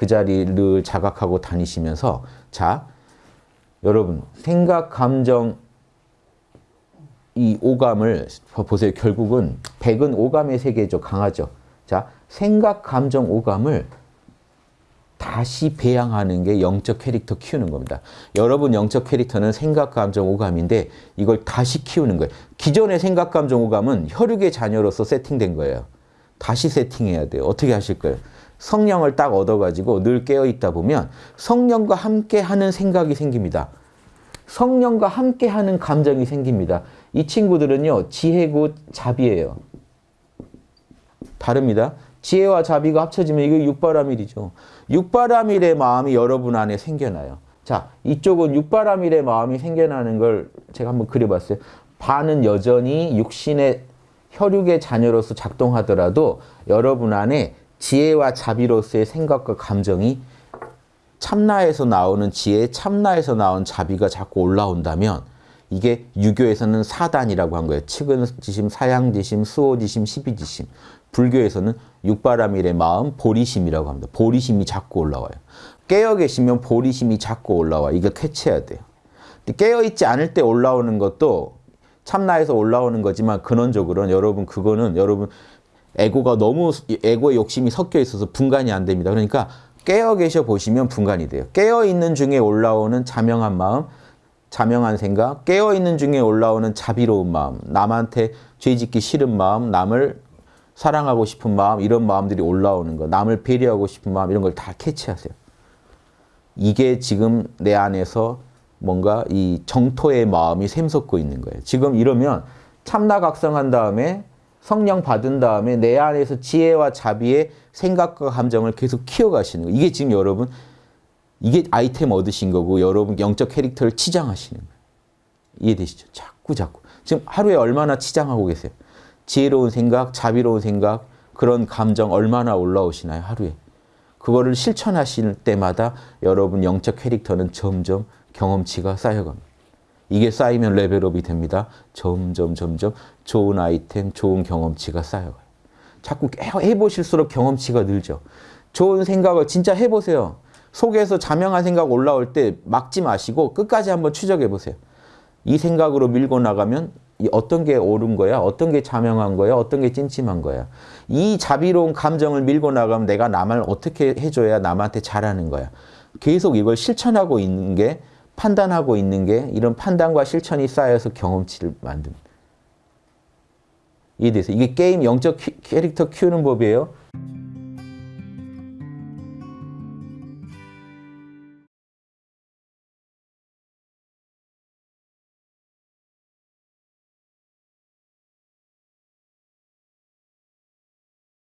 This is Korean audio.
그 자리를 자각하고 다니시면서 자 여러분 생각, 감정, 이 오감을 보세요. 결국은 백은 오감의 세계죠. 강하죠. 자 생각, 감정, 오감을 다시 배양하는 게 영적 캐릭터 키우는 겁니다. 여러분 영적 캐릭터는 생각, 감정, 오감인데 이걸 다시 키우는 거예요. 기존의 생각, 감정, 오감은 혈육의 자녀로서 세팅된 거예요. 다시 세팅해야 돼요. 어떻게 하실 거예요? 성령을 딱 얻어가지고 늘 깨어있다 보면 성령과 함께하는 생각이 생깁니다. 성령과 함께하는 감정이 생깁니다. 이 친구들은요. 지혜고 자비예요. 다릅니다. 지혜와 자비가 합쳐지면 이게 육바라밀이죠. 육바라밀의 마음이 여러분 안에 생겨나요. 자, 이쪽은 육바라밀의 마음이 생겨나는 걸 제가 한번 그려봤어요. 반은 여전히 육신의 혈육의 자녀로서 작동하더라도 여러분 안에 지혜와 자비로서의 생각과 감정이 참나에서 나오는 지혜, 참나에서 나온 자비가 자꾸 올라온다면 이게 유교에서는 사단이라고 한 거예요. 측은지심, 사양지심, 수호지심, 십이지심. 불교에서는 육바라밀의 마음, 보리심이라고 합니다. 보리심이 자꾸 올라와요. 깨어 계시면 보리심이 자꾸 올라와. 이거 캐치해야 돼요. 깨어있지 않을 때 올라오는 것도 참나에서 올라오는 거지만 근원적으로는 여러분 그거는 여러분 에고가 너무 에고의 욕심이 섞여 있어서 분간이 안 됩니다. 그러니까 깨어 계셔 보시면 분간이 돼요. 깨어 있는 중에 올라오는 자명한 마음, 자명한 생각, 깨어 있는 중에 올라오는 자비로운 마음, 남한테 죄짓기 싫은 마음, 남을 사랑하고 싶은 마음, 이런 마음들이 올라오는 거, 남을 배려하고 싶은 마음 이런 걸 다 캐치하세요. 이게 지금 내 안에서 뭔가 이 정토의 마음이 샘솟고 있는 거예요. 지금 이러면 참나각성한 다음에 성령 받은 다음에 내 안에서 지혜와 자비의 생각과 감정을 계속 키워가시는 거예요. 이게 지금 여러분 이게 아이템 얻으신 거고 여러분 영적 캐릭터를 치장하시는 거예요. 이해되시죠? 자꾸 자꾸. 지금 하루에 얼마나 치장하고 계세요? 지혜로운 생각, 자비로운 생각, 그런 감정 얼마나 올라오시나요? 하루에. 그거를 실천하실 때마다 여러분 영적 캐릭터는 점점 경험치가 쌓여갑니다. 이게 쌓이면 레벨업이 됩니다. 점점 점점 좋은 아이템, 좋은 경험치가 쌓여가요. 자꾸 해보실수록 경험치가 늘죠. 좋은 생각을 진짜 해보세요. 속에서 자명한 생각 올라올 때 막지 마시고 끝까지 한번 추적해 보세요. 이 생각으로 밀고 나가면 어떤 게 옳은 거야? 어떤 게 자명한 거야? 어떤 게 찜찜한 거야? 이 자비로운 감정을 밀고 나가면 내가 남을 어떻게 해줘야 남한테 잘하는 거야? 계속 이걸 실천하고 있는 게 판단하고 있는 게 이런 판단과 실천이 쌓여서 경험치를 만듭니다. 이해되세요? 이게 게임 영적 캐릭터 키우는 법이에요.